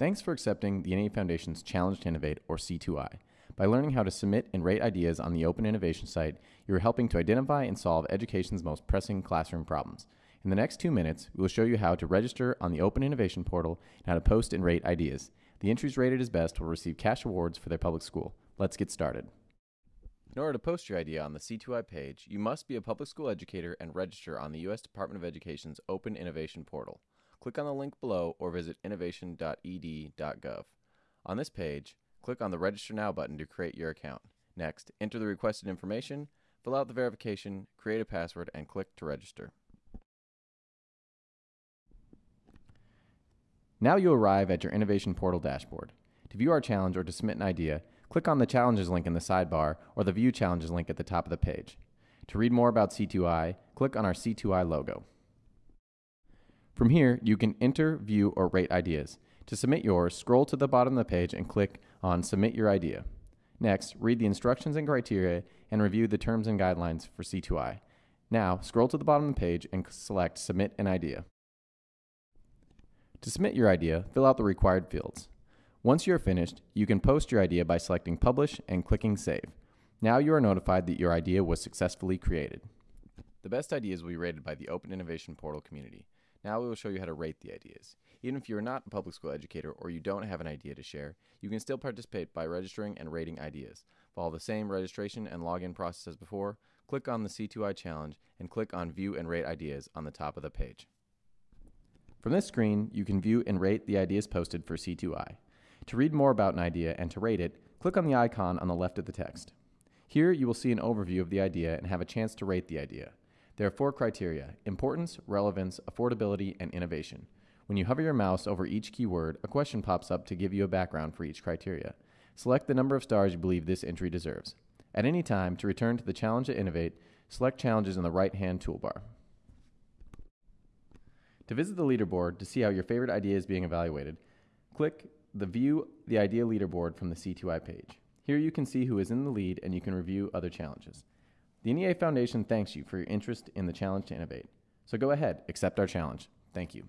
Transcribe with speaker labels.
Speaker 1: Thanks for accepting the NEA Foundation's Challenge to Innovate, or C2I. By learning how to submit and rate ideas on the Open Innovation site, you are helping to identify and solve education's most pressing classroom problems. In the next two minutes, we will show you how to register on the Open Innovation portal and how to post and rate ideas. The entries rated as best will receive cash awards for their public school. Let's get started. In order to post your idea on the C2I page, you must be a public school educator and register on the U.S. Department of Education's Open Innovation portal. Click on the link below or visit innovation.ed.gov. On this page, click on the Register Now button to create your account. Next, enter the requested information, fill out the verification, create a password, and click to register. Now you arrive at your Innovation Portal dashboard. To view our challenge or to submit an idea, click on the Challenges link in the sidebar or the View Challenges link at the top of the page. To read more about C2I, click on our C2I logo. From here, you can enter, view, or rate ideas. To submit yours, scroll to the bottom of the page and click on Submit Your Idea. Next, read the instructions and criteria and review the terms and guidelines for C2I. Now, scroll to the bottom of the page and select Submit an Idea. To submit your idea, fill out the required fields. Once you are finished, you can post your idea by selecting Publish and clicking Save. Now you are notified that your idea was successfully created. The best ideas will be rated by the Open Innovation Portal community. Now we will show you how to rate the ideas. Even if you are not a public school educator or you don't have an idea to share, you can still participate by registering and rating ideas. Follow the same registration and login process as before, click on the C2I challenge, and click on View and Rate Ideas on the top of the page. From this screen, you can view and rate the ideas posted for C2I. To read more about an idea and to rate it, click on the icon on the left of the text. Here you will see an overview of the idea and have a chance to rate the idea. There are four criteria importance, relevance, affordability, and innovation. When you hover your mouse over each keyword, a question pops up to give you a background for each criteria. Select the number of stars you believe this entry deserves. At any time, to return to the challenge to innovate, select challenges in the right hand toolbar. To visit the leaderboard to see how your favorite idea is being evaluated, click the View the Idea Leaderboard from the C2I page. Here you can see who is in the lead and you can review other challenges. The NEA Foundation thanks you for your interest in the challenge to innovate. So go ahead, accept our challenge. Thank you.